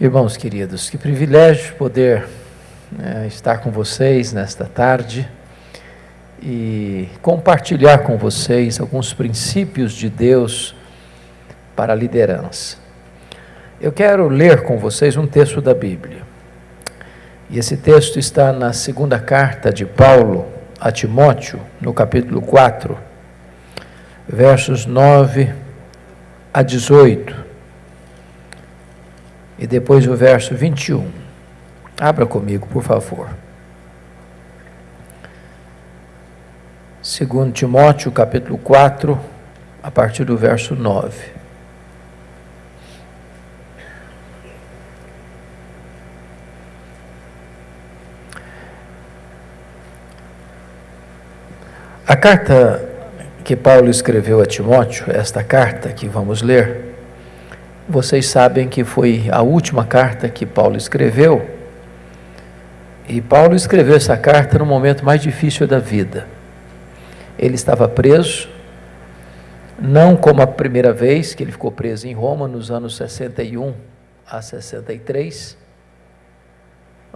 Irmãos queridos, que privilégio poder é, estar com vocês nesta tarde e compartilhar com vocês alguns princípios de Deus para a liderança. Eu quero ler com vocês um texto da Bíblia. E esse texto está na segunda carta de Paulo a Timóteo, no capítulo 4, versos 9 a 18 e depois o verso 21. Abra comigo, por favor. Segundo Timóteo, capítulo 4, a partir do verso 9. A carta que Paulo escreveu a Timóteo, esta carta que vamos ler, vocês sabem que foi a última carta que Paulo escreveu. E Paulo escreveu essa carta no momento mais difícil da vida. Ele estava preso, não como a primeira vez que ele ficou preso em Roma, nos anos 61 a 63,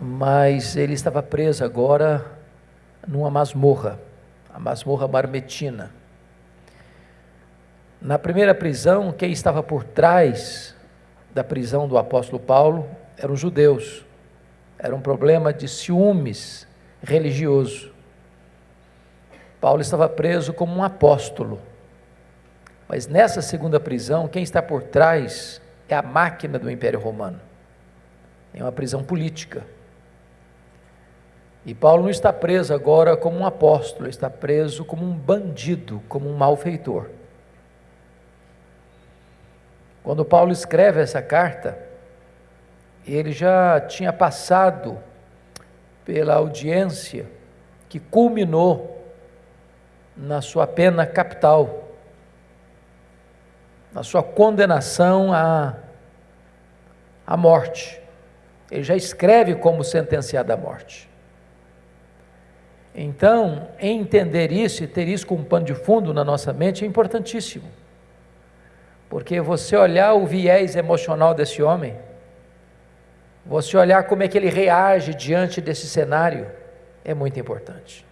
mas ele estava preso agora numa masmorra, a masmorra marmetina. Na primeira prisão, quem estava por trás da prisão do apóstolo Paulo eram os judeus. Era um problema de ciúmes religioso. Paulo estava preso como um apóstolo. Mas nessa segunda prisão, quem está por trás é a máquina do Império Romano. É uma prisão política. E Paulo não está preso agora como um apóstolo, está preso como um bandido, como um malfeitor. Quando Paulo escreve essa carta, ele já tinha passado pela audiência que culminou na sua pena capital, na sua condenação à, à morte. Ele já escreve como sentenciado à morte. Então, entender isso e ter isso como pano de fundo na nossa mente é importantíssimo. Porque você olhar o viés emocional desse homem, você olhar como é que ele reage diante desse cenário, é muito importante.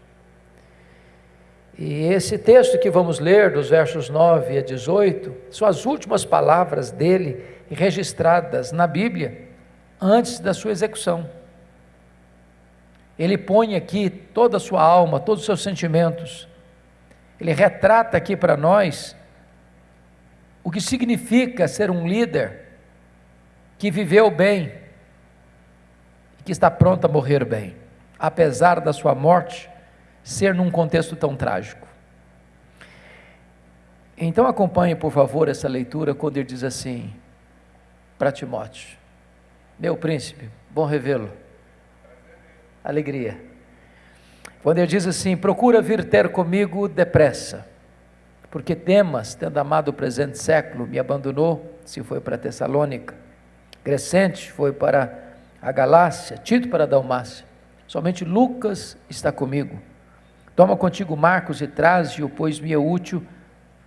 E esse texto que vamos ler, dos versos 9 a 18, são as últimas palavras dele registradas na Bíblia antes da sua execução. Ele põe aqui toda a sua alma, todos os seus sentimentos. Ele retrata aqui para nós o que significa ser um líder que viveu bem e que está pronto a morrer bem, apesar da sua morte ser num contexto tão trágico. Então acompanhe, por favor, essa leitura quando ele diz assim para Timóteo: Meu príncipe, bom revê-lo. Alegria. Quando ele diz assim: Procura vir ter comigo depressa porque Demas, tendo amado o presente século, me abandonou, se foi para Tessalônica. Crescente foi para a Galácia, Tito para a Dalmácia. Somente Lucas está comigo. Toma contigo Marcos e traze-o, pois me é útil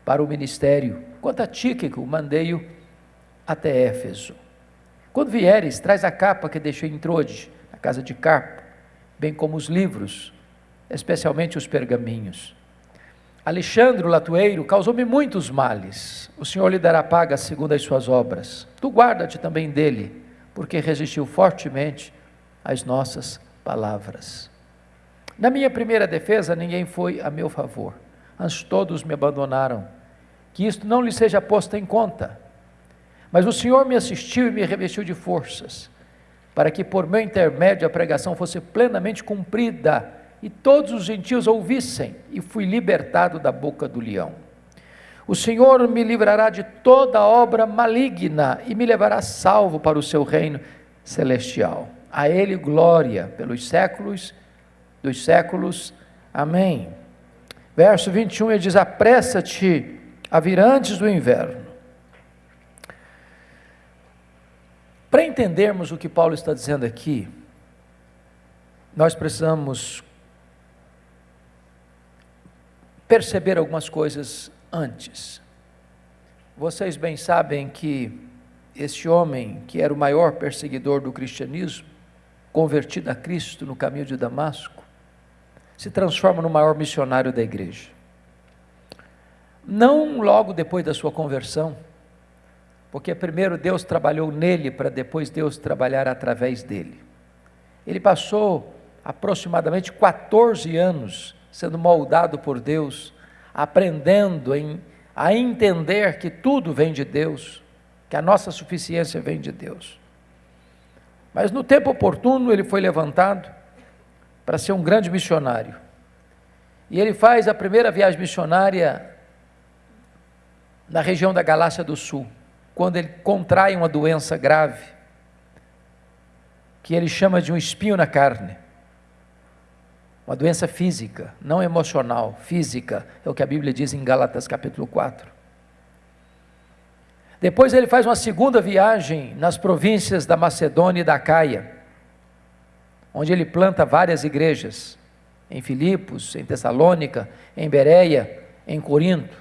para o ministério. Quanto a Tíquico, mandei-o até Éfeso. Quando vieres, traz a capa que deixei em Trode, na casa de Carpo, bem como os livros, especialmente os pergaminhos. Alexandre latueiro causou-me muitos males. O Senhor lhe dará paga segundo as suas obras. Tu guarda-te também dele, porque resistiu fortemente às nossas palavras. Na minha primeira defesa, ninguém foi a meu favor. Antes todos me abandonaram. Que isto não lhe seja posto em conta. Mas o Senhor me assistiu e me revestiu de forças, para que por meu intermédio a pregação fosse plenamente cumprida e todos os gentios ouvissem, e fui libertado da boca do leão. O Senhor me livrará de toda obra maligna e me levará salvo para o seu reino celestial. A Ele glória pelos séculos dos séculos. Amém. Verso 21 ele diz: Apressa-te a vir antes do inverno. Para entendermos o que Paulo está dizendo aqui, nós precisamos perceber algumas coisas antes. Vocês bem sabem que este homem, que era o maior perseguidor do cristianismo, convertido a Cristo no caminho de Damasco, se transforma no maior missionário da igreja. Não logo depois da sua conversão, porque primeiro Deus trabalhou nele para depois Deus trabalhar através dele. Ele passou aproximadamente 14 anos sendo moldado por Deus, aprendendo em, a entender que tudo vem de Deus, que a nossa suficiência vem de Deus. Mas no tempo oportuno ele foi levantado para ser um grande missionário. E ele faz a primeira viagem missionária na região da Galácia do Sul, quando ele contrai uma doença grave, que ele chama de um espinho na carne. Uma doença física, não emocional, física, é o que a Bíblia diz em Gálatas capítulo 4. Depois ele faz uma segunda viagem nas províncias da Macedônia e da Caia, onde ele planta várias igrejas, em Filipos, em Tessalônica, em Bereia, em Corinto.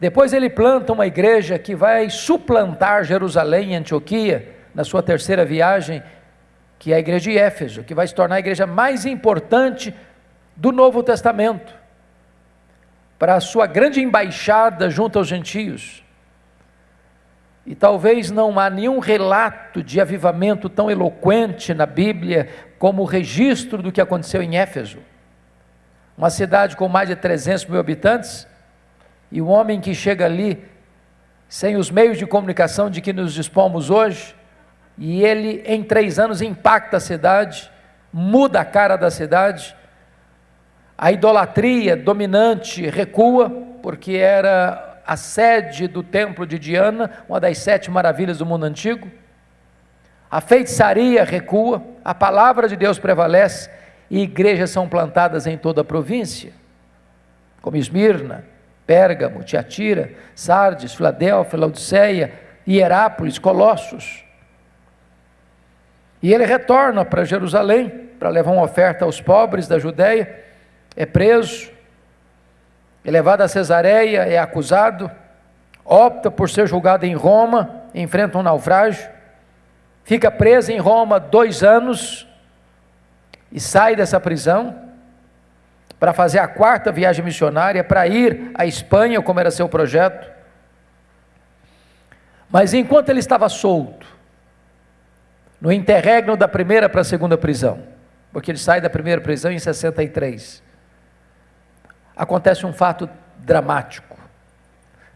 Depois ele planta uma igreja que vai suplantar Jerusalém e Antioquia na sua terceira viagem, que é a igreja de Éfeso, que vai se tornar a igreja mais importante do Novo Testamento, para a sua grande embaixada junto aos gentios. E talvez não há nenhum relato de avivamento tão eloquente na Bíblia como o registro do que aconteceu em Éfeso. Uma cidade com mais de 300 mil habitantes, e o homem que chega ali, sem os meios de comunicação de que nos dispomos hoje, e ele em três anos impacta a cidade, muda a cara da cidade, a idolatria dominante recua, porque era a sede do templo de Diana, uma das sete maravilhas do mundo antigo. A feitiçaria recua, a palavra de Deus prevalece e igrejas são plantadas em toda a província, como Esmirna, Pérgamo, Tiatira, Sardes, Filadélfia, Laodiceia, Hierápolis, Colossos. E ele retorna para Jerusalém para levar uma oferta aos pobres da Judéia, é preso, é levado a Cesareia, é acusado, opta por ser julgado em Roma, enfrenta um naufrágio, fica preso em Roma dois anos e sai dessa prisão para fazer a quarta viagem missionária, para ir à Espanha, como era seu projeto. Mas enquanto ele estava solto, no interregno da primeira para a segunda prisão, porque ele sai da primeira prisão em 63, acontece um fato dramático,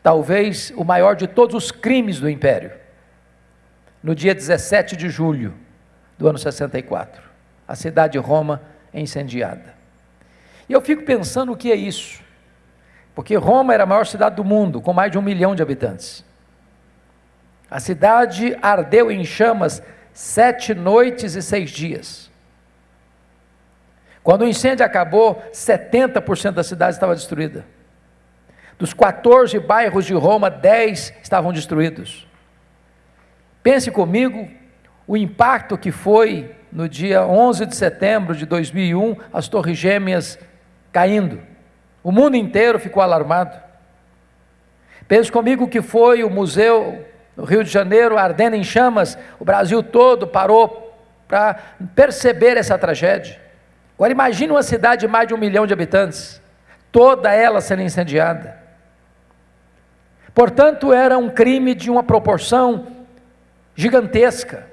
talvez o maior de todos os crimes do império. No dia 17 de julho do ano 64, a cidade de Roma é incendiada. E eu fico pensando o que é isso. Porque Roma era a maior cidade do mundo, com mais de um milhão de habitantes. A cidade ardeu em chamas sete noites e seis dias. Quando o incêndio acabou, 70% da cidade estava destruída. Dos 14 bairros de Roma, 10 estavam destruídos. Pense comigo o impacto que foi no dia 11 de setembro de 2001, as Torres Gêmeas caindo. O mundo inteiro ficou alarmado. Pense comigo que foi o museu no Rio de Janeiro ardendo em chamas, o Brasil todo parou para perceber essa tragédia. Agora imagine uma cidade de mais de um milhão de habitantes, toda ela sendo incendiada. Portanto, era um crime de uma proporção gigantesca.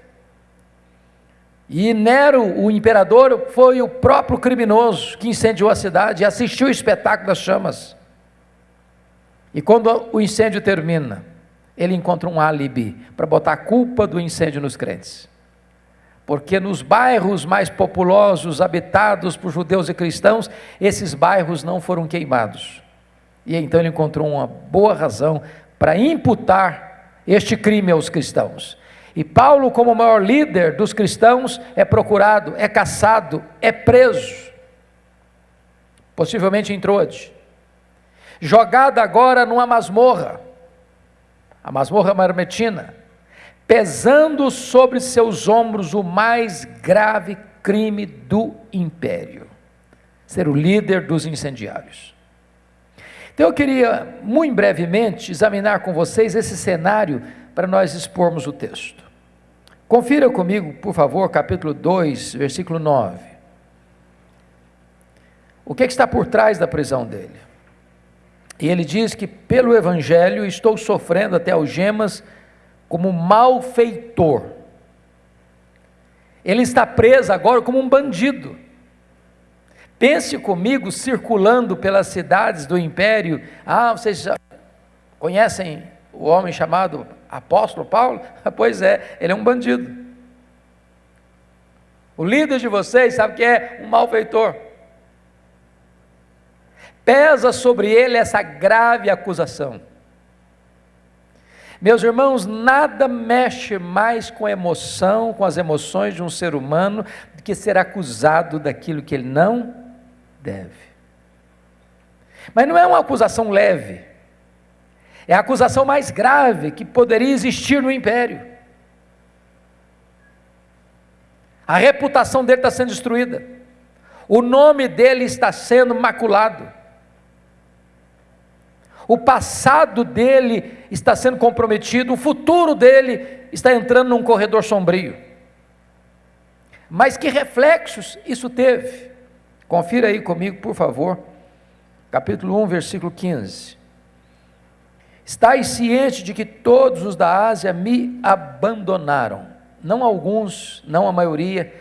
E Nero, o imperador, foi o próprio criminoso que incendiou a cidade e assistiu o espetáculo das chamas. E quando o incêndio termina, ele encontra um álibi para botar a culpa do incêndio nos crentes. Porque nos bairros mais populosos, habitados por judeus e cristãos, esses bairros não foram queimados. E então ele encontrou uma boa razão para imputar este crime aos cristãos. E Paulo, como maior líder dos cristãos, é procurado, é caçado, é preso, possivelmente em Troade, jogado agora numa masmorra, a masmorra marmetina, pesando sobre seus ombros o mais grave crime do império: ser o líder dos incendiários. Então eu queria, muito brevemente, examinar com vocês esse cenário para nós expormos o texto. Confira comigo, por favor, capítulo 2, versículo 9. O que, é que está por trás da prisão dele? E ele diz que pelo Evangelho estou sofrendo até algemas como malfeitor. Ele está preso agora como um bandido. Pense comigo circulando pelas cidades do império. Ah, vocês já conhecem o homem chamado apóstolo Paulo? Pois é, ele é um bandido. O líder de vocês sabe que é um malfeitor. Pesa sobre ele essa grave acusação. Meus irmãos, nada mexe mais com a emoção, com as emoções de um ser humano, do que ser acusado daquilo que ele não deve. Mas não é uma acusação leve. É a acusação mais grave que poderia existir no império. A reputação dele está sendo destruída. O nome dele está sendo maculado. O passado dele está sendo comprometido, o futuro dele está entrando num corredor sombrio. Mas que reflexos isso teve? Confira aí comigo, por favor, capítulo 1, versículo 15. Estais ciente de que todos os da Ásia me abandonaram. Não alguns, não a maioria,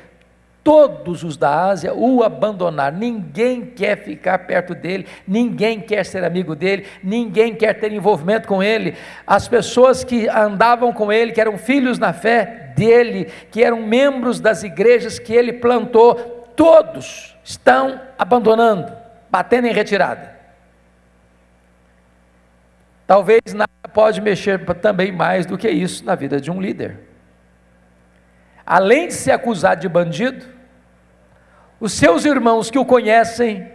todos os da Ásia o abandonaram. Ninguém quer ficar perto dele, ninguém quer ser amigo dele, ninguém quer ter envolvimento com ele. As pessoas que andavam com ele, que eram filhos na fé dele, que eram membros das igrejas que ele plantou, todos estão abandonando, batendo em retirada. Talvez nada pode mexer também mais do que isso na vida de um líder. Além de ser acusado de bandido, os seus irmãos que o conhecem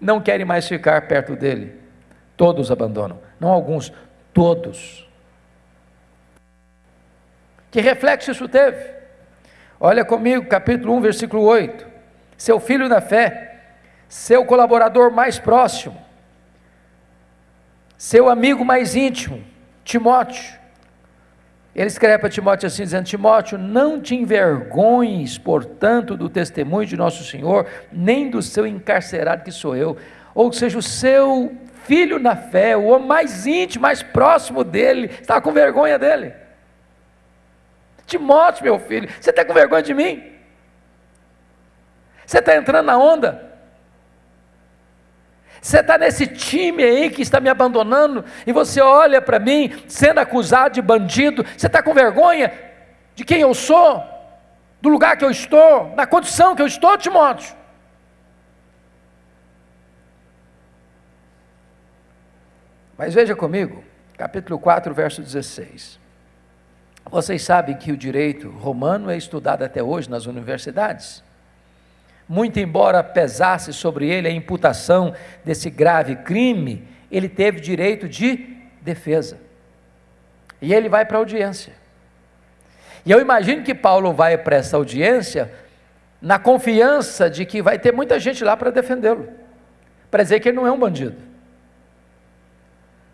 não querem mais ficar perto dele. Todos abandonam, não alguns, todos. Que reflexo isso teve? Olha comigo, capítulo 1, versículo 8. Seu filho na fé, seu colaborador mais próximo, seu amigo mais íntimo, Timóteo. Ele escreve para Timóteo assim, dizendo: Timóteo, não te envergonhes, portanto, do testemunho de nosso Senhor, nem do seu encarcerado que sou eu. Ou seja, o seu filho na fé, o homem mais íntimo, mais próximo dele, está com vergonha dele. Timóteo, meu filho, você está com vergonha de mim? Você está entrando na onda? Você está nesse time aí que está me abandonando e você olha para mim sendo acusado de bandido. Você está com vergonha de quem eu sou, do lugar que eu estou, da condição que eu estou, Timóteo? Mas veja comigo, capítulo 4, verso 16. Vocês sabem que o direito romano é estudado até hoje nas universidades muito embora pesasse sobre ele a imputação desse grave crime, ele teve direito de defesa. E ele vai para a audiência. E eu imagino que Paulo vai para essa audiência na confiança de que vai ter muita gente lá para defendê-lo, para dizer que ele não é um bandido,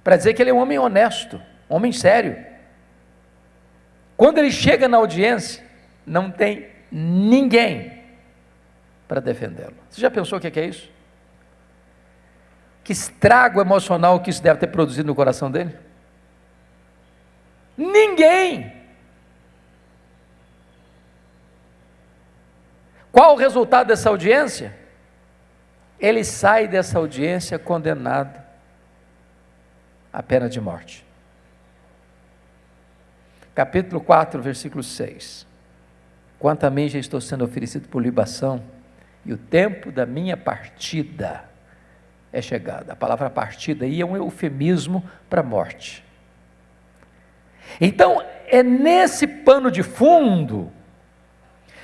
para dizer que ele é um homem honesto, um homem sério. Quando ele chega na audiência, não tem ninguém para defendê-lo. Você já pensou o que é isso? Que estrago emocional que isso deve ter produzido no coração dele? Ninguém! Qual o resultado dessa audiência? Ele sai dessa audiência condenado à pena de morte. Capítulo 4, versículo 6. Quanto a mim já estou sendo oferecido por libação e o tempo da minha partida é chegado. A palavra partida aí é um eufemismo para morte. Então, é nesse pano de fundo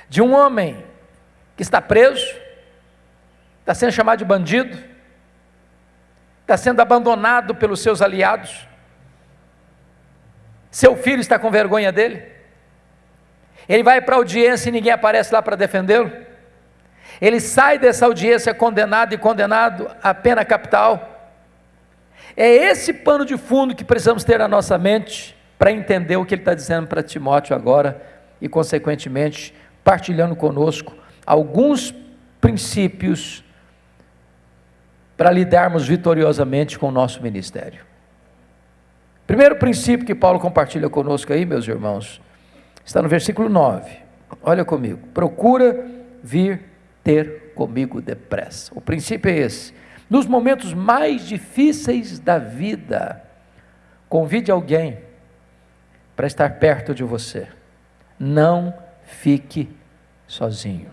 de um homem que está preso, está sendo chamado de bandido, está sendo abandonado pelos seus aliados, seu filho está com vergonha dele, ele vai para a audiência e ninguém aparece lá para defendê-lo. Ele sai dessa audiência condenado e condenado à pena capital. É esse pano de fundo que precisamos ter na nossa mente para entender o que ele está dizendo para Timóteo agora e, consequentemente, partilhando conosco alguns princípios para lidarmos vitoriosamente com o nosso ministério. Primeiro princípio que Paulo compartilha conosco aí, meus irmãos, está no versículo 9. Olha comigo. Procura vir ter comigo depressa. O princípio é esse. Nos momentos mais difíceis da vida, convide alguém para estar perto de você. Não fique sozinho.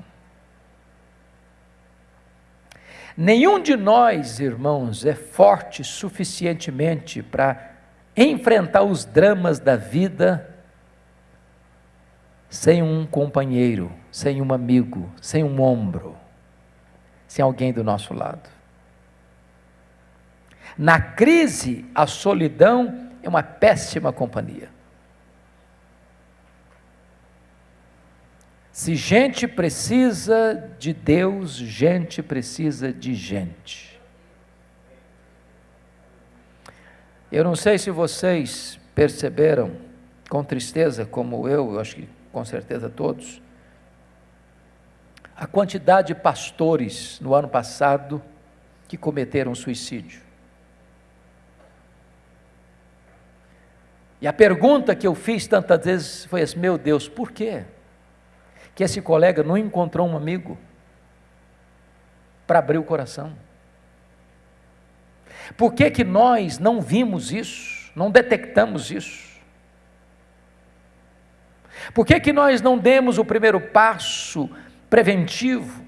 Nenhum de nós, irmãos, é forte suficientemente para enfrentar os dramas da vida sem um companheiro, sem um amigo, sem um ombro, sem alguém do nosso lado. Na crise, a solidão é uma péssima companhia. Se gente precisa de Deus, gente precisa de gente. Eu não sei se vocês perceberam com tristeza, como eu, eu acho que com certeza todos, a quantidade de pastores no ano passado que cometeram suicídio. E a pergunta que eu fiz tantas vezes foi assim: meu Deus, por quê? que esse colega não encontrou um amigo para abrir o coração? Por que, que nós não vimos isso, não detectamos isso? Por que, que nós não demos o primeiro passo preventivo?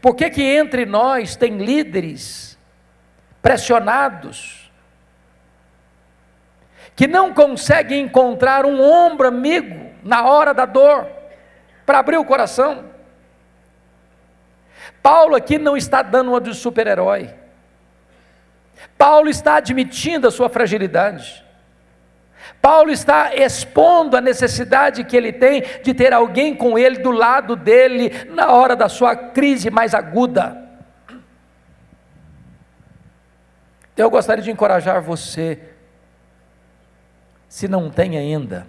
Por que, que entre nós tem líderes pressionados, que não consegue encontrar um ombro amigo na hora da dor, para abrir o coração. Paulo aqui não está dando uma de super-herói. Paulo está admitindo a sua fragilidade. Paulo está expondo a necessidade que ele tem de ter alguém com ele do lado dele na hora da sua crise mais aguda. Então, eu gostaria de encorajar você se não tem ainda,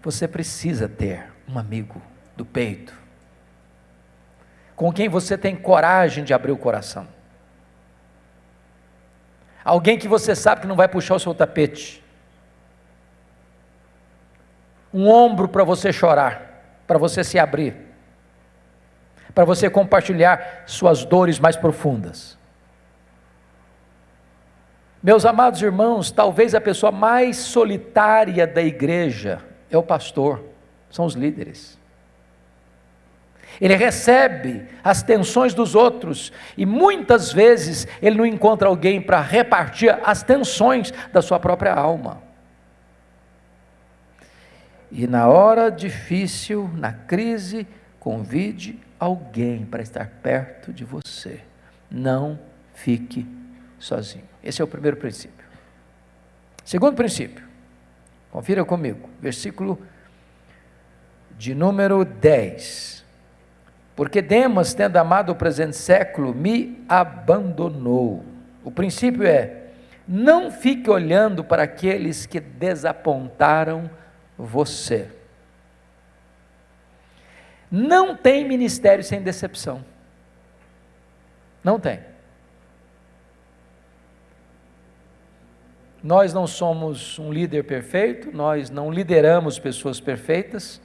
você precisa ter um amigo do peito, com quem você tem coragem de abrir o coração. Alguém que você sabe que não vai puxar o seu tapete. Um ombro para você chorar, para você se abrir, para você compartilhar suas dores mais profundas. Meus amados irmãos, talvez a pessoa mais solitária da igreja é o pastor, são os líderes. Ele recebe as tensões dos outros e muitas vezes ele não encontra alguém para repartir as tensões da sua própria alma. E na hora difícil, na crise, convide alguém para estar perto de você. Não fique sozinho. Esse é o primeiro princípio. Segundo princípio, confira comigo, versículo de número 10. Porque Demas, tendo amado o presente século, me abandonou. O princípio é: não fique olhando para aqueles que desapontaram você. Não tem ministério sem decepção. Não tem. Nós não somos um líder perfeito, nós não lideramos pessoas perfeitas,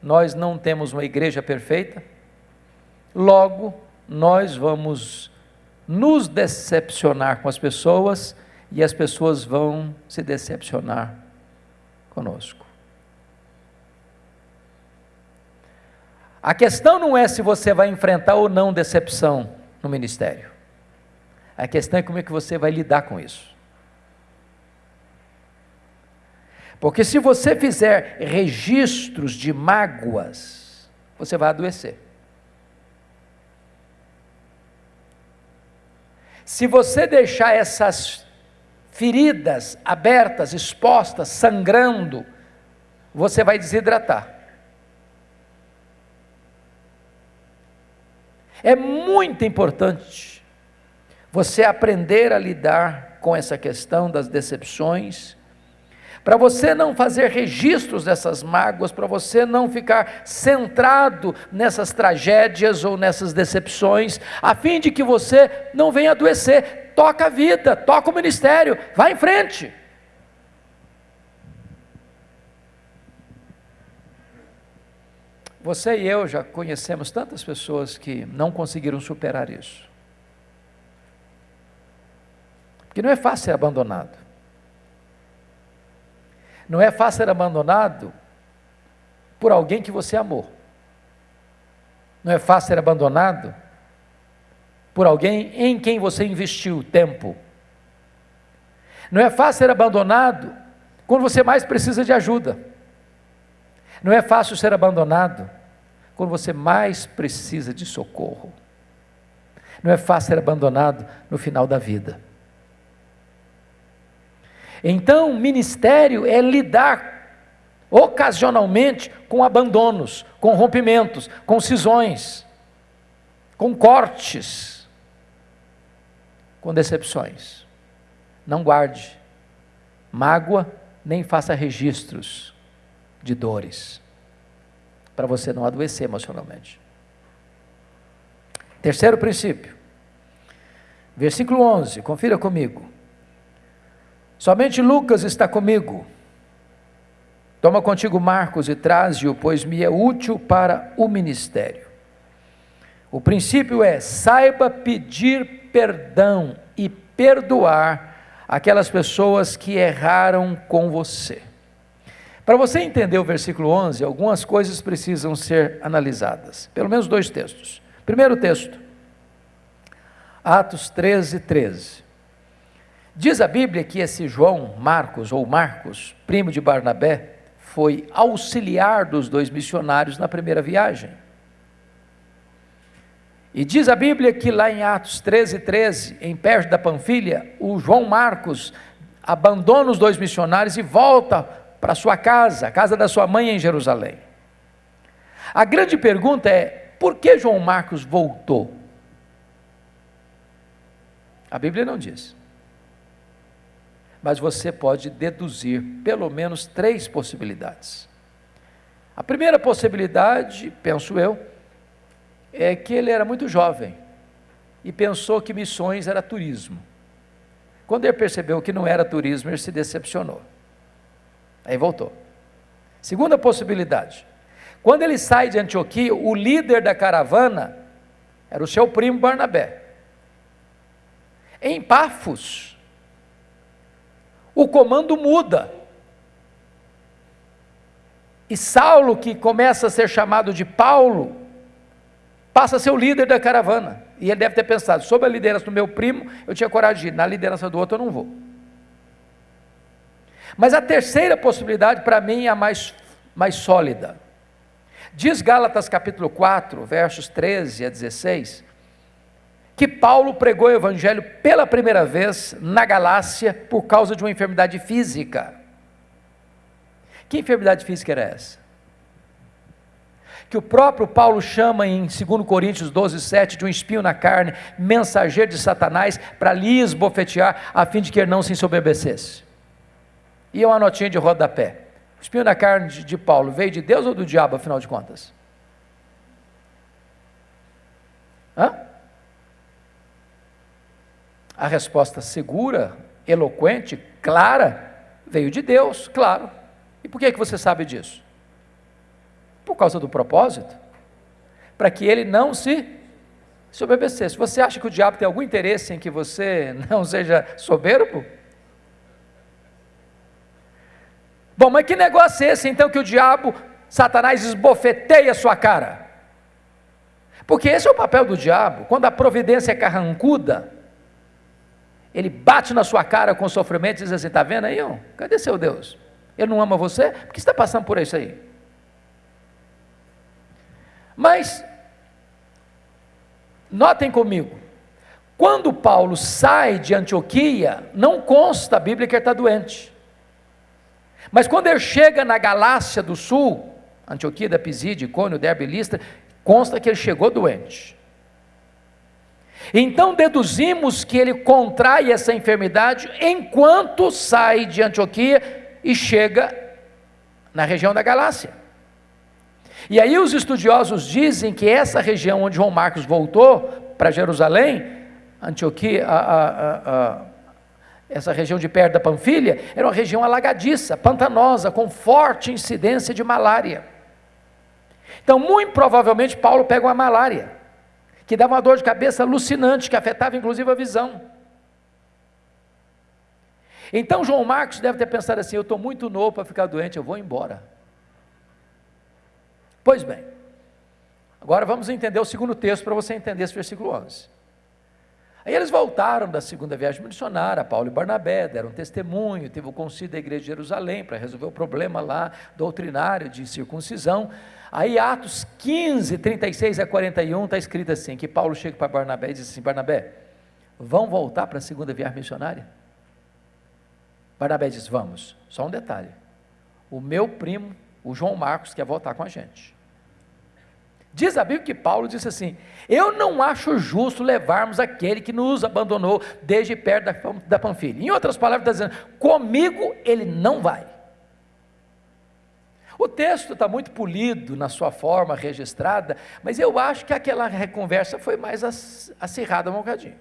nós não temos uma igreja perfeita, logo, nós vamos nos decepcionar com as pessoas e as pessoas vão se decepcionar conosco. A questão não é se você vai enfrentar ou não decepção no ministério. A questão é como é que você vai lidar com isso. Porque se você fizer registros de mágoas, você vai adoecer. Se você deixar essas feridas abertas, expostas, sangrando, você vai desidratar. É muito importante você aprender a lidar com essa questão das decepções, para você não fazer registros dessas mágoas, para você não ficar centrado nessas tragédias ou nessas decepções, a fim de que você não venha adoecer. Toca a vida, toca o ministério, vá em frente. Você e eu já conhecemos tantas pessoas que não conseguiram superar isso. Porque não é fácil ser abandonado. Não é fácil ser abandonado por alguém que você amou. Não é fácil ser abandonado por alguém em quem você investiu tempo. Não é fácil ser abandonado quando você mais precisa de ajuda. Não é fácil ser abandonado quando você mais precisa de socorro. Não é fácil ser abandonado no final da vida. Então, ministério é lidar ocasionalmente com abandonos, com rompimentos, com cisões, com cortes, com decepções. Não guarde mágoa, nem faça registros de dores, para você não adoecer emocionalmente. Terceiro princípio, versículo 11, confira comigo. Somente Lucas está comigo. Toma contigo Marcos e traze-o, pois me é útil para o ministério. O princípio é: saiba pedir perdão e perdoar aquelas pessoas que erraram com você. Para você entender o versículo 11, algumas coisas precisam ser analisadas. Pelo menos dois textos. Primeiro texto, Atos 13, 13. Diz a Bíblia que esse João Marcos, ou Marcos, primo de Barnabé, foi auxiliar dos dois missionários na primeira viagem. E diz a Bíblia que lá em Atos 13, 13, em Pérgio da Panfilha, o João Marcos abandona os dois missionários e volta para sua casa, a casa da sua mãe em Jerusalém. A grande pergunta é: por que João Marcos voltou? A Bíblia não diz. Mas você pode deduzir pelo menos três possibilidades. A primeira possibilidade, penso eu, é que ele era muito jovem e pensou que missões era turismo. Quando ele percebeu que não era turismo, ele se decepcionou. Aí voltou. Segunda possibilidade. Quando ele sai de Antioquia, o líder da caravana era o seu primo Barnabé. Em Pafos, o comando muda. E Saulo, que começa a ser chamado de Paulo, passa a ser o líder da caravana. E ele deve ter pensado: sob a liderança do meu primo, eu tinha coragem de ir, na liderança do outro eu não vou. Mas a terceira possibilidade, para mim, é a mais, mais sólida. Diz Gálatas capítulo 4, versos 13 a 16, que Paulo pregou o evangelho pela primeira vez na Galácia por causa de uma enfermidade física. Que enfermidade física era essa? Que o próprio Paulo chama em 2 Coríntios 12, 7 de um espinho na carne, mensageiro de Satanás, para lhe esbofetear, a fim de que ele não se ensoberbecesse. E uma notinha de rodapé. O espinho da carne de Paulo veio de Deus ou do diabo, afinal de contas? Hã? A resposta segura, eloquente, clara, veio de Deus, claro. E por que, que você sabe disso? Por causa do propósito. Para que ele não se soberbecesse. Você acha que o diabo tem algum interesse em que você não seja soberbo? Bom, mas que negócio é esse então que o diabo, Satanás, esbofeteia a sua cara? Porque esse é o papel do diabo. Quando a providência é carrancuda, ele bate na sua cara com sofrimento e diz assim: está vendo aí? Ó, cadê seu Deus? Ele não ama você? Por que está passando por isso aí? Mas, notem comigo, quando Paulo sai de Antioquia, não consta a Bíblia que ele está doente. Mas quando ele chega na Galácia do Sul, Antioquia da Pisídia, Icônio, Derbe Listra, consta que ele chegou doente. Então deduzimos que ele contrai essa enfermidade enquanto sai de Antioquia e chega na região da Galácia. E aí os estudiosos dizem que essa região onde João Marcos voltou para Jerusalém, Antioquia, a, a, a, essa região de perto da Panfilha, era uma região alagadiça, pantanosa, com forte incidência de malária. Então, muito provavelmente, Paulo pega uma malária, que dava uma dor de cabeça alucinante, que afetava inclusive a visão. Então, João Marcos deve ter pensado assim: eu estou muito novo para ficar doente, eu vou embora. Pois bem, agora vamos entender o segundo texto para você entender esse versículo 11. Aí eles voltaram da segunda viagem missionária, Paulo e Barnabé, deram testemunho, teve o concílio da igreja de Jerusalém para resolver o problema lá doutrinário de circuncisão. Aí Atos 15, 36 a 41 está escrito assim, que Paulo chega para Barnabé e diz assim, Barnabé, vão voltar para a segunda viagem missionária? Barnabé diz, vamos, só um detalhe, o meu primo, o João Marcos, quer voltar com a gente. Diz a Bíblia que Paulo disse assim: Eu não acho justo levarmos aquele que nos abandonou desde perto da, da Panfilha. Em outras palavras, está dizendo: Comigo ele não vai. O texto está muito polido na sua forma registrada, mas eu acho que aquela conversa foi mais acirrada um bocadinho.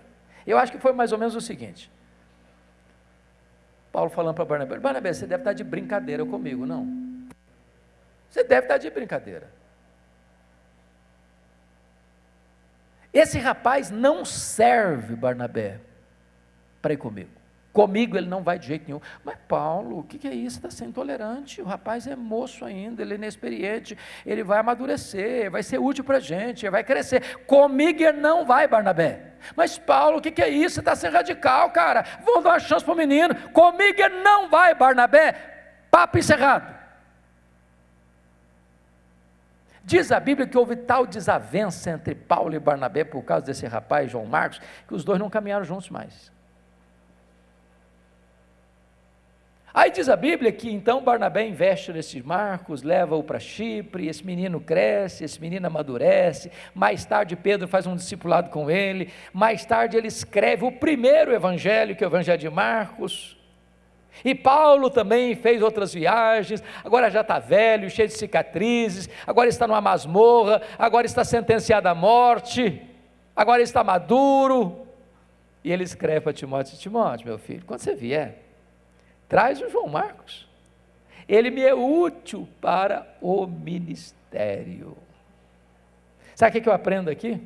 Eu acho que foi mais ou menos o seguinte: Paulo falando para Barnabé: Barnabé, você deve estar de brincadeira comigo, não? Você deve estar de brincadeira. Esse rapaz não serve Barnabé para ir comigo. Comigo ele não vai de jeito nenhum. Mas Paulo, o que, é isso? Está sendo intolerante. O rapaz é moço ainda, ele é inexperiente, ele vai amadurecer, vai ser útil para a gente, vai crescer. Comigo ele não vai, Barnabé. Mas Paulo, o que, é isso? Você está sendo radical, cara. Vamos dar uma chance para o menino. Comigo ele não vai, Barnabé. Papo encerrado. Diz a Bíblia que houve tal desavença entre Paulo e Barnabé por causa desse rapaz, João Marcos, que os dois não caminharam juntos mais. Aí diz a Bíblia que então Barnabé investe nesse Marcos, leva-o para Chipre, esse menino cresce, esse menino amadurece, mais tarde Pedro faz um discipulado com ele, mais tarde ele escreve o primeiro evangelho, que é o evangelho de Marcos, e Paulo também fez outras viagens, agora já está velho, cheio de cicatrizes, agora está numa masmorra, agora está sentenciado à morte, agora está maduro. E ele escreve para Timóteo: Timóteo, meu filho, quando você vier, traz o João Marcos. Ele me é útil para o ministério. Sabe o que eu aprendo aqui?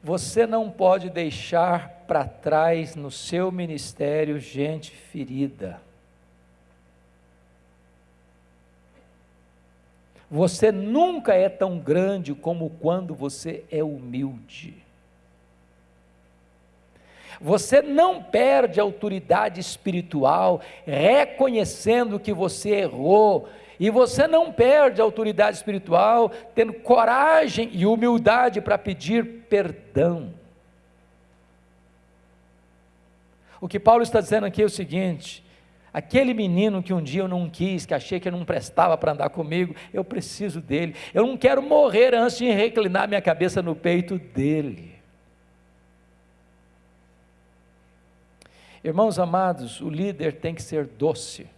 Você não pode deixar para trás no seu ministério gente ferida. Você nunca é tão grande como quando você é humilde. Você não perde autoridade espiritual reconhecendo que você errou e você não perde autoridade espiritual tendo coragem e humildade para pedir perdão. O que Paulo está dizendo aqui é o seguinte: aquele menino que um dia eu não quis, que achei que não prestava para andar comigo, eu preciso dele. Eu não quero morrer antes de reclinar minha cabeça no peito dele. Irmãos amados, o líder tem que ser doce.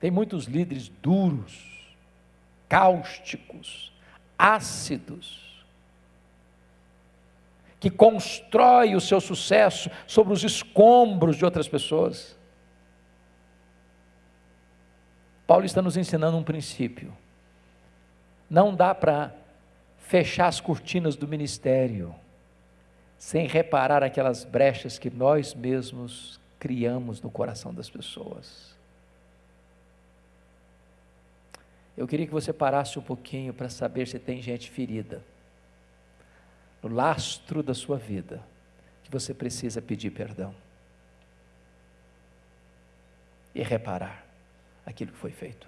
Tem muitos líderes duros, cáusticos, ácidos, que constrói o seu sucesso sobre os escombros de outras pessoas. Paulo está nos ensinando um princípio. Não dá para fechar as cortinas do ministério sem reparar aquelas brechas que nós mesmos criamos no coração das pessoas. Eu queria que você parasse um pouquinho para saber se tem gente ferida no lastro da sua vida que você precisa pedir perdão e reparar aquilo que foi feito.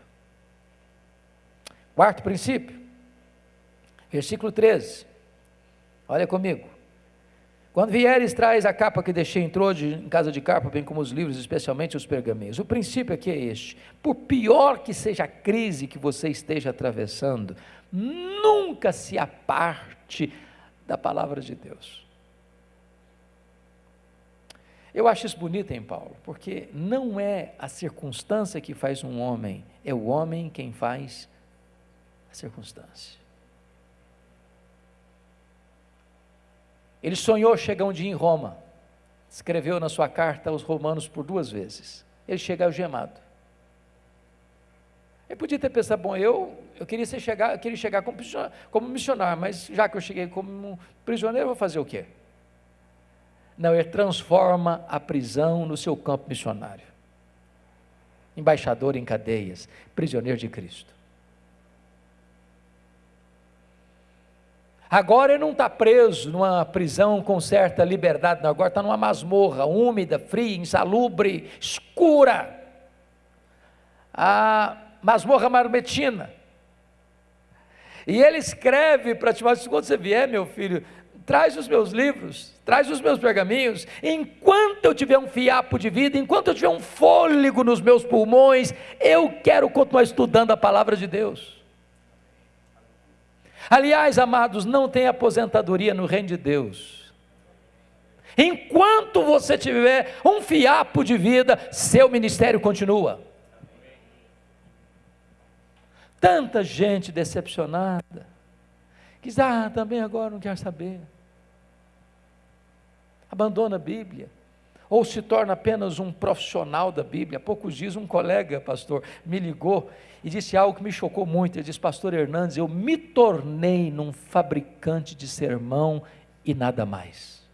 Quarto princípio, versículo 13. Olha comigo. Quando vieres, traz a capa que deixei em Trode, em casa de capa, bem como os livros, especialmente os pergaminhos. O princípio aqui é este: por pior que seja a crise que você esteja atravessando, nunca se aparte da palavra de Deus. Eu acho isso bonito em Paulo, porque não é a circunstância que faz um homem, é o homem quem faz a circunstância. Ele sonhou chegar um dia em Roma, escreveu na sua carta aos romanos por duas vezes. Ele chega algemado. Ele podia ter pensado, bom, eu, eu queria, ser chegar, eu queria chegar como, como missionário, mas já que eu cheguei como prisioneiro, vou fazer o quê? Não, ele transforma a prisão no seu campo missionário. Embaixador em cadeias, prisioneiro de Cristo. Agora ele não está preso numa prisão com certa liberdade, não. agora está numa masmorra úmida, fria, insalubre, escura. A masmorra marmetina. E ele escreve para Timóteo: quando você vier, meu filho, traz os meus livros, traz os meus pergaminhos. Enquanto eu tiver um fiapo de vida, enquanto eu tiver um fôlego nos meus pulmões, eu quero continuar estudando a palavra de Deus. Aliás, amados, não tem aposentadoria no reino de Deus. Enquanto você tiver um fiapo de vida, seu ministério continua. Tanta gente decepcionada, que diz, ah, também agora não quer saber. Abandona a Bíblia ou se torna apenas um profissional da Bíblia. Há poucos dias, um colega, pastor, me ligou e disse algo que me chocou muito. Ele disse: Pastor Hernandes, eu me tornei num fabricante de sermão e nada mais.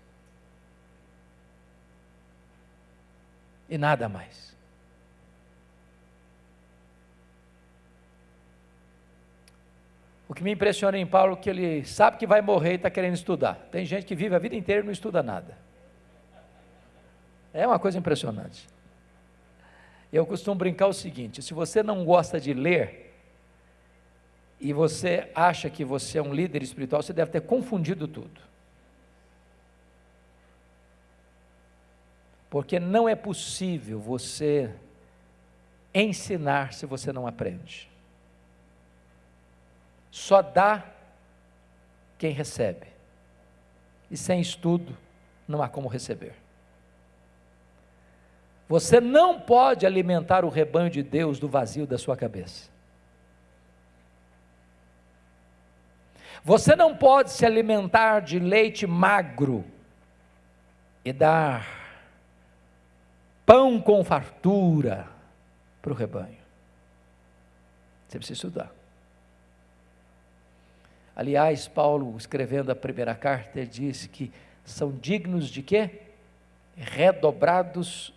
E nada mais. O que me impressiona em Paulo é que ele sabe que vai morrer e está querendo estudar. Tem gente que vive a vida inteira e não estuda nada. É uma coisa impressionante. Eu costumo brincar o seguinte: se você não gosta de ler, e você acha que você é um líder espiritual, você deve ter confundido tudo. Porque não é possível você ensinar se você não aprende. Só dá quem recebe. E sem estudo, não há como receber. Você não pode alimentar o rebanho de Deus do vazio da sua cabeça. Você não pode se alimentar de leite magro e dar pão com fartura para o rebanho. Você precisa estudar. Aliás, Paulo, escrevendo a primeira carta, disse que são dignos de quê? Redobrados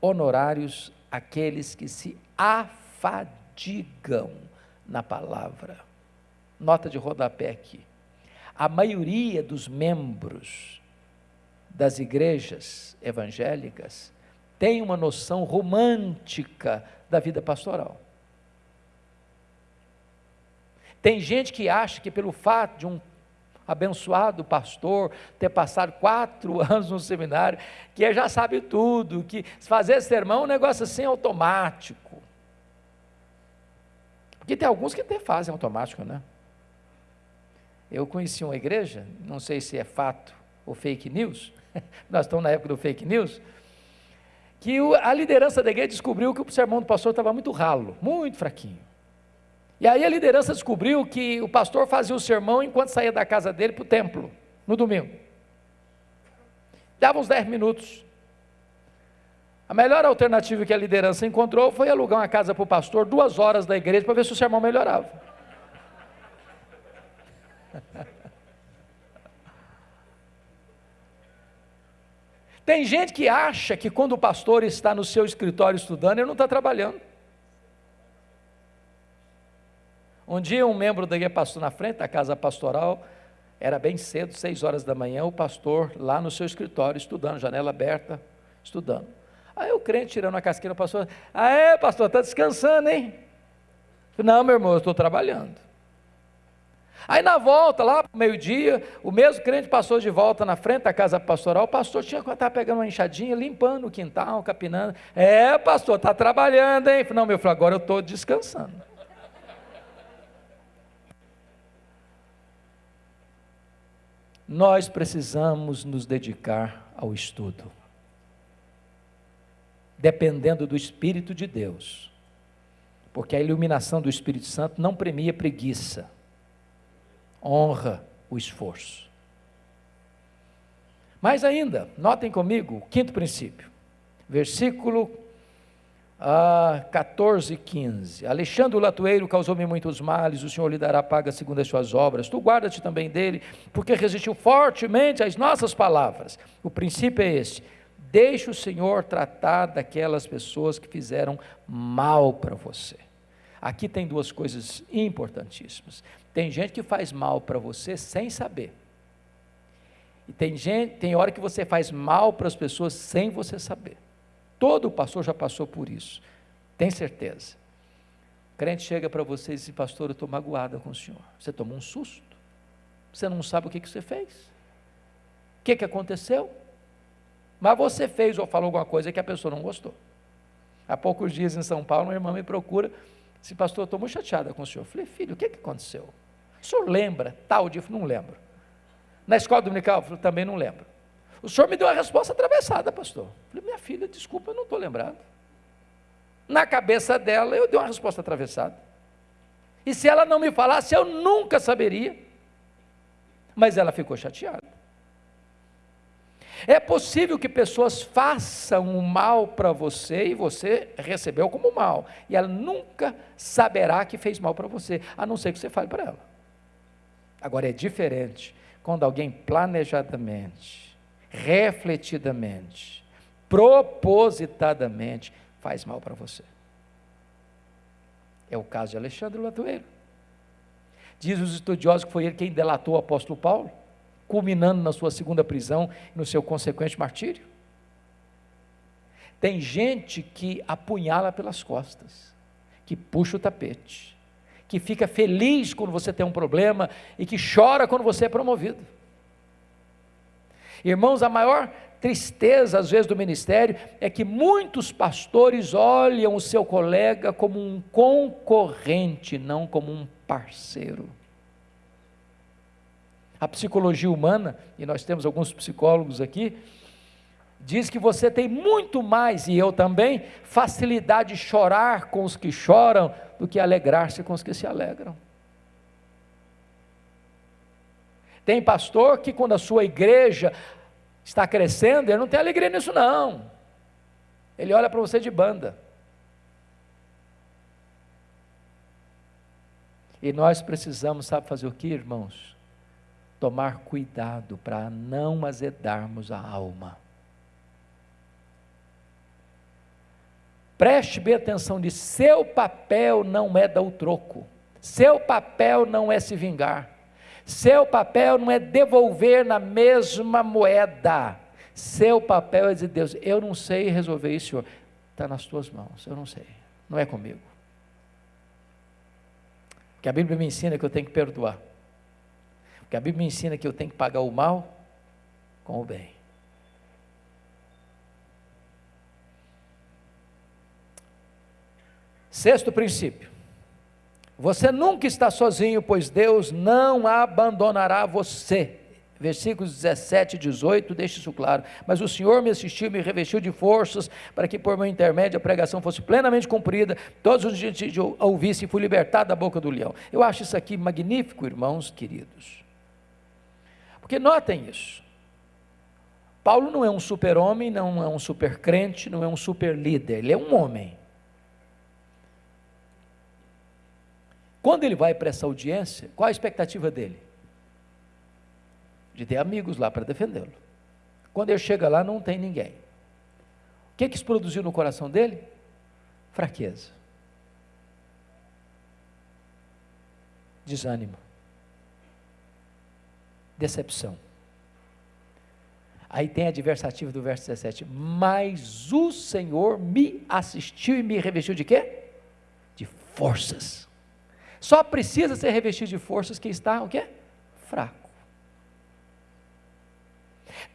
honorários aqueles que se afadigam na palavra. Nota de rodapé aqui. A maioria dos membros das igrejas evangélicas tem uma noção romântica da vida pastoral. Tem gente que acha que pelo fato de um abençoado pastor, ter passado quatro anos no seminário, que já sabe tudo, que fazer sermão é um negócio assim automático. Porque tem alguns que até fazem automático, né? Eu conheci uma igreja, não sei se é fato ou fake news, nós estamos na época do fake news, que a liderança da igreja descobriu que o sermão do pastor estava muito ralo, muito fraquinho. E aí a liderança descobriu que o pastor fazia o sermão enquanto saía da casa dele para o templo, no domingo. Dava uns 10 minutos. A melhor alternativa que a liderança encontrou foi alugar uma casa para o pastor, duas horas da igreja, para ver se o sermão melhorava. Tem gente que acha que quando o pastor está no seu escritório estudando, ele não está trabalhando. Um dia um membro da igreja passou na frente da casa pastoral, era bem cedo, seis horas da manhã, o pastor lá no seu escritório, estudando, janela aberta, estudando. Aí o crente tirando a casquinha, o pastor, ah é pastor, está descansando, hein? Não meu irmão, eu estou trabalhando. Aí na volta, lá para meio-dia, o mesmo crente passou de volta na frente da casa pastoral, o pastor tinha que estar pegando uma enxadinha, limpando o quintal, capinando. É, pastor, está trabalhando, hein? Não, meu filho, agora eu estou descansando. Nós precisamos nos dedicar ao estudo. Dependendo do Espírito de Deus. Porque a iluminação do Espírito Santo não premia preguiça honra o esforço. Mais ainda, notem comigo o quinto princípio, versículo ah, 14 e 15. Alexandre o latoeiro causou-me muitos males, o Senhor lhe dará paga segundo as suas obras. Tu guarda-te também dele, porque resistiu fortemente às nossas palavras. O princípio é esse: deixe o Senhor tratar daquelas pessoas que fizeram mal para você. Aqui tem duas coisas importantíssimas. Tem gente que faz mal para você sem saber. E tem gente, tem hora que você faz mal para as pessoas sem você saber. Todo pastor já passou por isso. Tem certeza. O crente chega para você e diz: Pastor, eu estou magoada com o senhor. Você tomou um susto. Você não sabe o que, que você fez. O que, que aconteceu? Mas você fez ou falou alguma coisa que a pessoa não gostou. Há poucos dias em São Paulo, uma irmã me procura Disse, pastor, eu estou muito chateada com o senhor. Eu falei, filho, o que, que aconteceu? O senhor lembra tal dia? Eu falei, não lembro. Na escola dominical? Eu falei, também não lembro. O senhor me deu uma resposta atravessada, pastor. Eu falei, minha filha, desculpa, eu não estou lembrado. Na cabeça dela, eu dei uma resposta atravessada. E se ela não me falasse, eu nunca saberia. Mas ela ficou chateada. É possível que pessoas façam o mal para você e você recebeu como mal, e ela nunca saberá que fez mal para você, a não ser que você fale para ela. Agora é diferente quando alguém planejadamente, refletidamente, propositadamente faz mal para você. É o caso de Alexandre Latoeiro. Diz os estudiosos que foi ele quem delatou o apóstolo Paulo culminando na sua segunda prisão e no seu consequente martírio. Tem gente que apunhala pelas costas, que puxa o tapete, que fica feliz quando você tem um problema e que chora quando você é promovido. Irmãos, a maior tristeza, às vezes, do ministério é que muitos pastores olham o seu colega como um concorrente, não como um parceiro. A psicologia humana, e nós temos alguns psicólogos aqui, diz que você tem muito mais, e eu também, facilidade de chorar com os que choram do que alegrar-se com os que se alegram. Tem pastor que, quando a sua igreja está crescendo, ele não tem alegria nisso, não. Ele olha para você de banda. E nós precisamos, sabe fazer o que, irmãos? tomar cuidado para não azedarmos a alma. Preste bem atenção de seu papel não é dar o troco. Seu papel não é se vingar. Seu papel não é devolver na mesma moeda. Seu papel é dizer, Deus, eu não sei resolver isso, Senhor. Está nas tuas mãos, eu não sei. Não é comigo. Que a Bíblia me ensina que eu tenho que perdoar. Porque a Bíblia me ensina que eu tenho que pagar o mal com o bem. Sexto princípio. Você nunca está sozinho, pois Deus não abandonará você. Versículos 17 e 18, deixa isso claro. Mas o Senhor me assistiu, me revestiu de forças, para que por meu intermédio a pregação fosse plenamente cumprida, todos os dias ouvissem e fui libertado da boca do leão. Eu acho isso aqui magnífico, irmãos queridos. Porque notem isso. Paulo não é um super-homem, não é um super-crente, não é um super-líder, ele é um homem. Quando ele vai para essa audiência, qual a expectativa dele? De ter amigos lá para defendê-lo. Quando ele chega lá, não tem ninguém. O que, que isso produziu no coração dele? Fraqueza. Desânimo decepção. Aí tem a adversativa do verso 17. Mas o Senhor me assistiu e me revestiu de quê? De forças. Só precisa ser revestido de forças que está o quê? Fraco.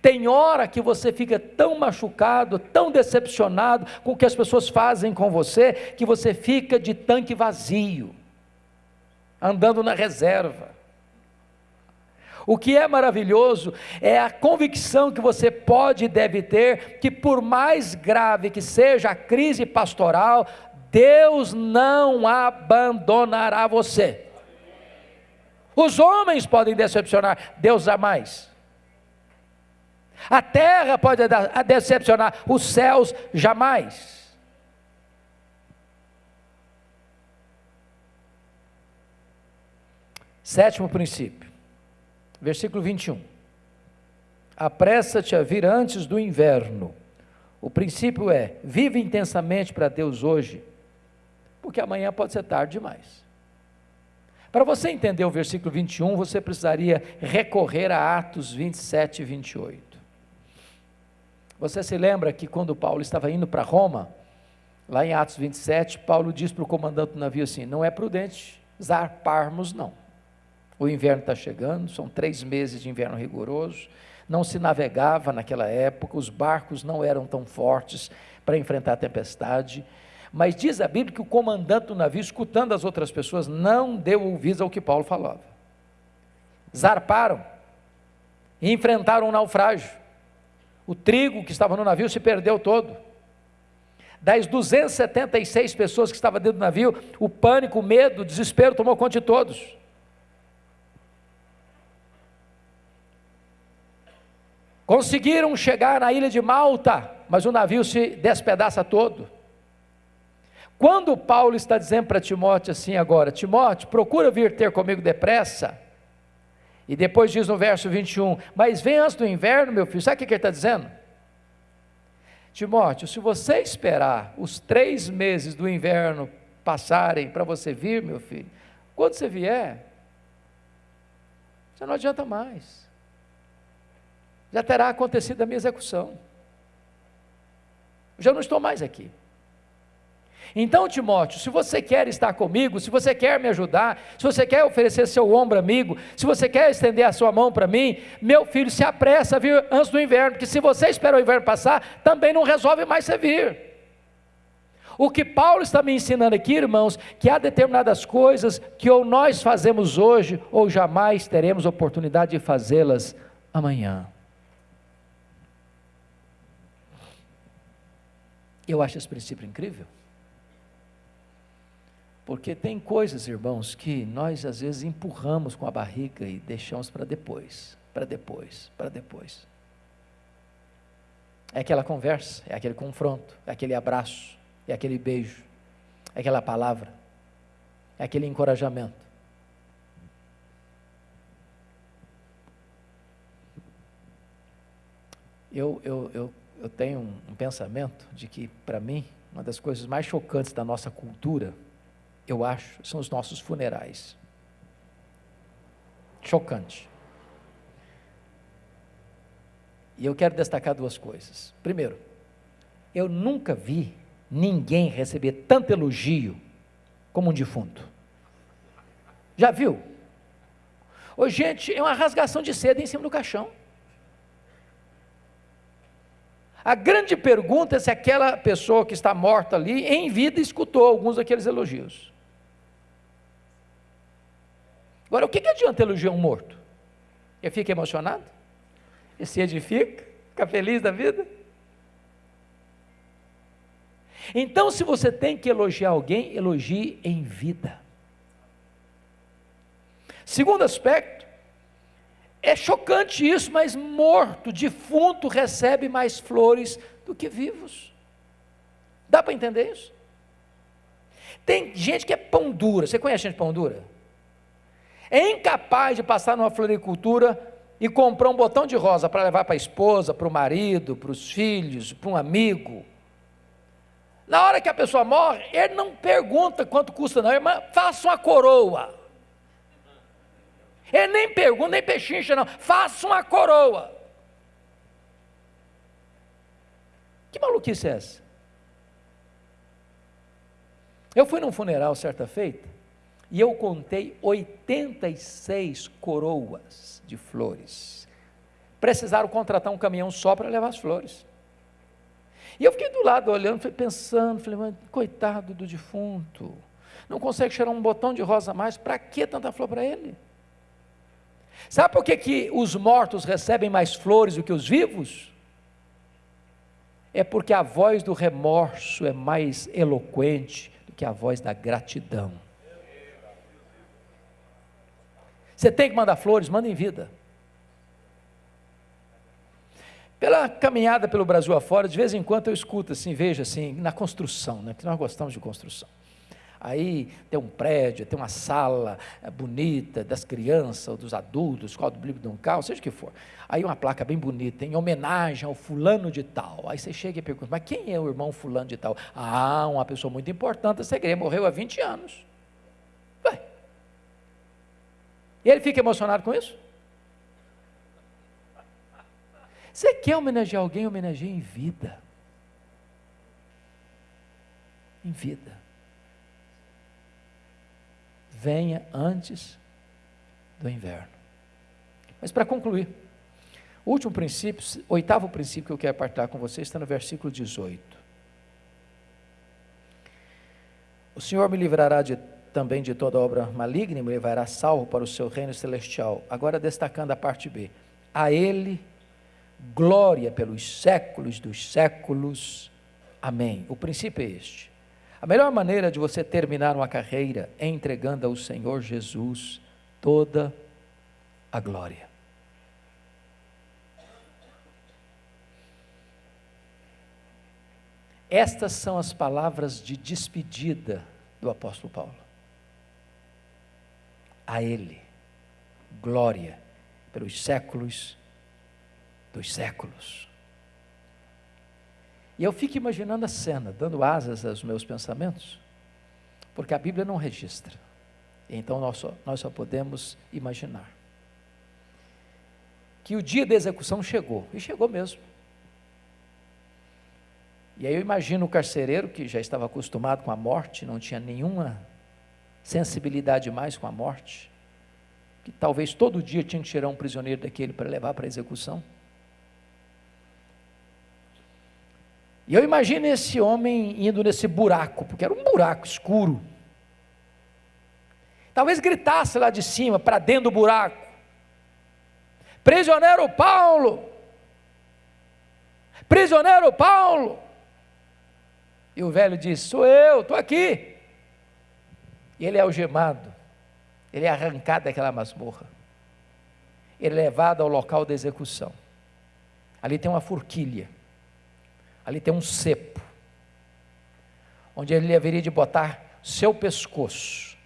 Tem hora que você fica tão machucado, tão decepcionado com o que as pessoas fazem com você, que você fica de tanque vazio, andando na reserva. O que é maravilhoso é a convicção que você pode e deve ter que, por mais grave que seja a crise pastoral, Deus não abandonará você. Os homens podem decepcionar, Deus jamais. A terra pode decepcionar, os céus jamais. Sétimo princípio, versículo 21. Apressa-te a vir antes do inverno. O princípio é: vive intensamente para Deus hoje porque amanhã pode ser tarde demais. Para você entender o versículo 21, você precisaria recorrer a Atos 27 e 28. Você se lembra que quando Paulo estava indo para Roma, lá em Atos 27, Paulo diz para o comandante do navio assim: não é prudente zarparmos, não. O inverno está chegando, são três meses de inverno rigoroso, não se navegava naquela época, os barcos não eram tão fortes para enfrentar a tempestade. Mas diz a Bíblia que o comandante do navio, escutando as outras pessoas, não deu ouvidos ao que Paulo falava. Zarparam e enfrentaram um naufrágio. O trigo que estava no navio se perdeu todo. Das 276 pessoas que estavam dentro do navio, o pânico, o medo, o desespero tomou conta de todos. Conseguiram chegar na ilha de Malta, mas o navio se despedaça todo. Quando Paulo está dizendo para Timóteo assim agora, Timóteo, procura vir ter comigo depressa, e depois diz no verso 21, mas vem antes do inverno, meu filho, sabe o que ele está dizendo? Timóteo, se você esperar os três meses do inverno passarem para você vir, meu filho, quando você vier, já não adianta mais. Já terá acontecido a minha execução. Já não estou mais aqui. Então, Timóteo, se você quer estar comigo, se você quer me ajudar, se você quer oferecer seu ombro amigo, se você quer estender a sua mão para mim, meu filho, se apressa a vir antes do inverno, porque se você espera o inverno passar, também não resolve mais você vir. O que Paulo está me ensinando aqui, irmãos, que há determinadas coisas que ou nós fazemos hoje, ou jamais teremos oportunidade de fazê-las amanhã. Eu acho esse princípio incrível. Porque tem coisas, irmãos, que nós às vezes empurramos com a barriga e deixamos para depois, para depois, para depois. É aquela conversa, é aquele confronto, é aquele abraço, é aquele beijo, é aquela palavra, é aquele encorajamento. Eu, eu, eu, eu tenho um, pensamento de que, para mim, uma das coisas mais chocantes da nossa cultura eu acho, são os nossos funerais. Chocante. E eu quero destacar duas coisas. Primeiro, eu nunca vi ninguém receber tanto elogio como um defunto. Já viu? Ô, gente, é uma rasgação de seda em cima do caixão. A grande pergunta é se aquela pessoa que está morta ali, em vida, escutou alguns daqueles elogios. Agora, o que, que adianta elogiar um morto? Ele fica emocionado? Ele se edifica? Fica feliz da vida? Então, se você tem que elogiar alguém, elogie em vida. Segundo aspecto, é chocante isso, mas morto, defunto, recebe mais flores do que vivos. Dá para entender isso? Tem gente que é pão dura. Você conhece gente pão dura? É incapaz de passar numa floricultura e comprar um botão de rosa para levar para a esposa, para o marido, para os filhos, para um amigo. Na hora que a pessoa morre, ele não pergunta quanto custa, não, irmã, faça uma coroa. Ele nem pergunta, nem pechincha, não, faça uma coroa. Que maluquice é essa? Eu fui num funeral certa feita, e eu contei 86 coroas de flores. Precisaram contratar um caminhão só para levar as flores. E eu fiquei do lado olhando, pensando, falei, mas coitado do defunto, não consegue cheirar um botão de rosa mais, para que tanta flor para ele? Sabe por que, que os mortos recebem mais flores do que os vivos? É porque a voz do remorso é mais eloquente do que a voz da gratidão. Você tem que mandar flores, manda em vida. Pela caminhada pelo Brasil afora, de vez em quando eu escuto assim, vejo assim, na construção, né? Que nós gostamos de construção. Aí tem um prédio, tem uma sala é, bonita das crianças ou dos adultos, escola do Bíblia de um carro, seja o que for. Aí uma placa bem bonita, em homenagem ao fulano de tal. Aí você chega e pergunta, mas quem é o irmão fulano de tal? Ah, uma pessoa muito importante essa igreja, morreu há 20 anos. E ele fica emocionado com isso? Você quer homenagear alguém, homenageie em vida. Em vida. Venha antes do inverno. Mas para concluir, o último princípio, oitavo princípio que eu quero partilhar com vocês está no versículo 18. O Senhor me livrará de, também de toda obra maligna e levará salvo para o seu reino celestial. Agora destacando a parte B. A Ele glória pelos séculos dos séculos. Amém. O princípio é este. A melhor maneira de você terminar uma carreira é entregando ao Senhor Jesus toda a glória. Estas são as palavras de despedida do apóstolo Paulo. A Ele, glória pelos séculos dos séculos. E eu fico imaginando a cena, dando asas aos meus pensamentos, porque a Bíblia não registra. Então nós só, nós só podemos imaginar. Que o dia da execução chegou, e chegou mesmo. E aí eu imagino o carcereiro que já estava acostumado com a morte, não tinha nenhuma sensibilidade mais com a morte, que talvez todo dia tinha que tirar um prisioneiro daquele para levar para a execução. E eu imagino esse homem indo nesse buraco, porque era um buraco escuro. Talvez gritasse lá de cima, para dentro do buraco: Prisioneiro Paulo! Prisioneiro Paulo! E o velho disse: Sou eu, estou aqui. E ele é algemado, ele é arrancado daquela masmorra, ele é levado ao local da execução. Ali tem uma forquilha ali tem um cepo, onde ele haveria de botar seu pescoço.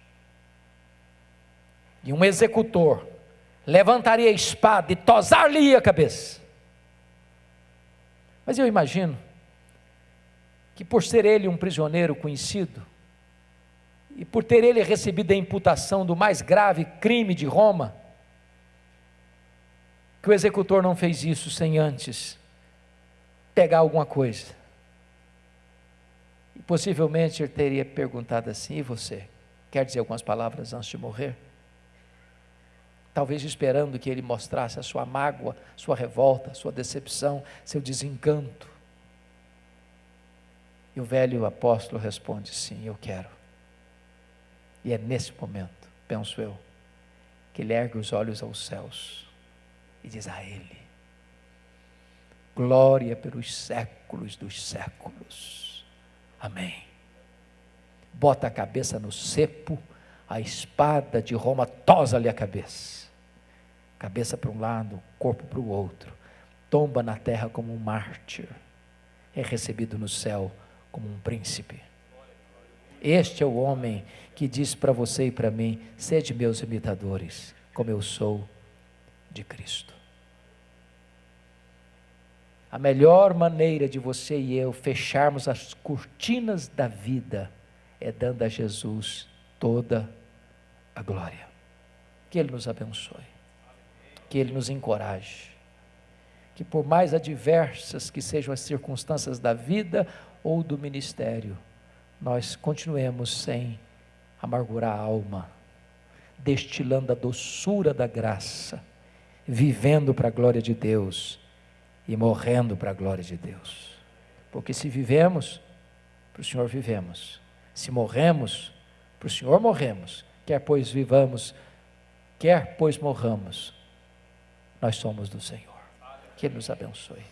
E um executor levantaria a espada e tosar-lhe a cabeça. Mas eu imagino que por ser ele um prisioneiro conhecido, e por ter ele recebido a imputação do mais grave crime de Roma, que o executor não fez isso sem antes pegar alguma coisa. E possivelmente ele teria perguntado assim: e você? Quer dizer algumas palavras antes de morrer? Talvez esperando que ele mostrasse a sua mágoa, sua revolta, sua decepção, seu desencanto. E o velho apóstolo responde: sim, eu quero. E é nesse momento, penso eu, que ele ergue os olhos aos céus e diz a ele: glória pelos séculos dos séculos. Amém. Bota a cabeça no cepo, a espada de Roma tosa-lhe a cabeça. Cabeça para um lado, corpo para o outro. Tomba na terra como um mártir. É recebido no céu como um príncipe. Este é o homem que diz para você e para mim: sede meus imitadores, como eu sou de Cristo. A melhor maneira de você e eu fecharmos as cortinas da vida é dando a Jesus toda a glória. Que Ele nos abençoe, que Ele nos encoraje, que por mais adversas que sejam as circunstâncias da vida ou do ministério, nós continuemos sem amargurar a alma, destilando a doçura da graça, vivendo para a glória de Deus e morrendo para a glória de Deus. Porque se vivemos, para o Senhor vivemos. Se morremos, para o Senhor morremos. Quer pois vivamos, quer pois morramos, nós somos do Senhor. Que Ele nos abençoe.